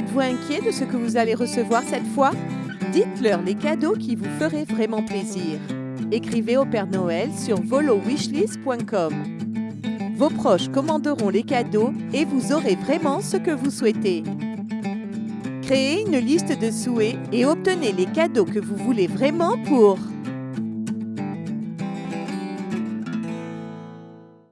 Êtes-vous inquiet de ce que vous allez recevoir cette fois? Dites-leur les cadeaux qui vous feraient vraiment plaisir. Écrivez au Père Noël sur volowishlist.com. Vos proches commanderont les cadeaux et vous aurez vraiment ce que vous souhaitez. Créez une liste de souhaits et obtenez les cadeaux que vous voulez vraiment pour